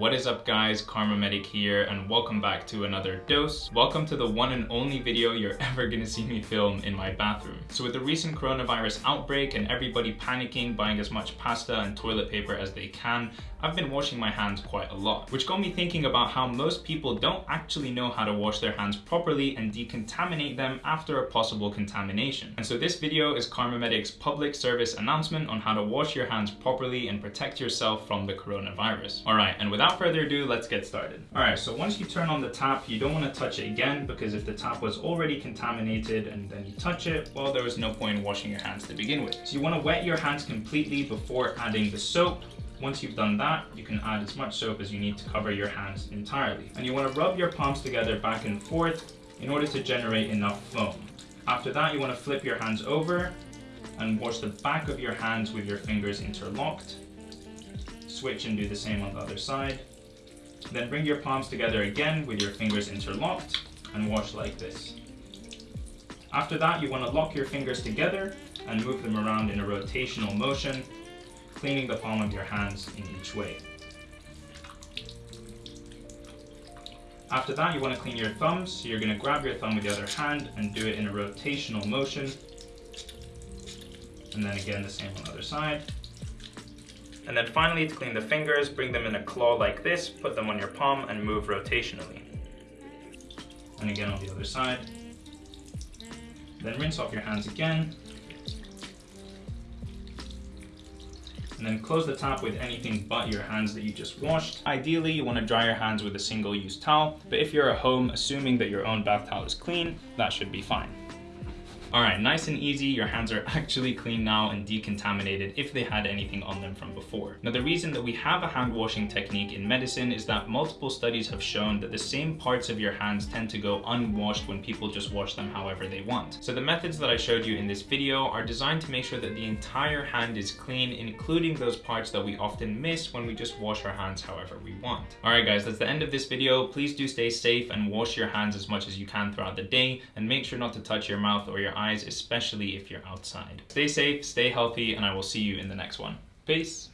What is up guys, KharmaMedic here and welcome back to another dose. Welcome to the one and only video you're ever gonna see me film in my bathroom. So with the recent coronavirus outbreak and everybody panicking, buying as much pasta and toilet paper as they can, I've been washing my hands quite a lot, which got me thinking about how most people don't actually know how to wash their hands properly and decontaminate them after a possible contamination. And so this video is KharmaMedic's public service announcement on how to wash your hands properly and protect yourself from the coronavirus. All right, and without further ado, let's get started. All right, so once you turn on the tap, you don't want to touch it again because if the tap was already contaminated and then you touch it, well, there was no point in washing your hands to begin with. So you want to wet your hands completely before adding the soap once you've done that, you can add as much soap as you need to cover your hands entirely. And you want to rub your palms together back and forth in order to generate enough foam. After that, you want to flip your hands over and wash the back of your hands with your fingers interlocked. Switch and do the same on the other side. Then bring your palms together again with your fingers interlocked and wash like this. After that, you want to lock your fingers together and move them around in a rotational motion cleaning the palm of your hands in each way. After that, you want to clean your thumbs, so you're going to grab your thumb with the other hand and do it in a rotational motion. And then again, the same on the other side. And then finally, to clean the fingers, bring them in a claw like this, put them on your palm and move rotationally. And again on the other side. Then rinse off your hands again, and then close the top with anything but your hands that you just washed. Ideally, you want to dry your hands with a single-use towel, but if you're at home, assuming that your own bath towel is clean, that should be fine. All right, nice and easy. Your hands are actually clean now and decontaminated if they had anything on them from before. Now, the reason that we have a hand washing technique in medicine is that multiple studies have shown that the same parts of your hands tend to go unwashed when people just wash them however they want. So the methods that I showed you in this video are designed to make sure that the entire hand is clean, including those parts that we often miss when we just wash our hands however we want. All right, guys, that's the end of this video. Please do stay safe and wash your hands as much as you can throughout the day and make sure not to touch your mouth or your eyes, especially if you're outside. Stay safe, stay healthy, and I will see you in the next one. Peace.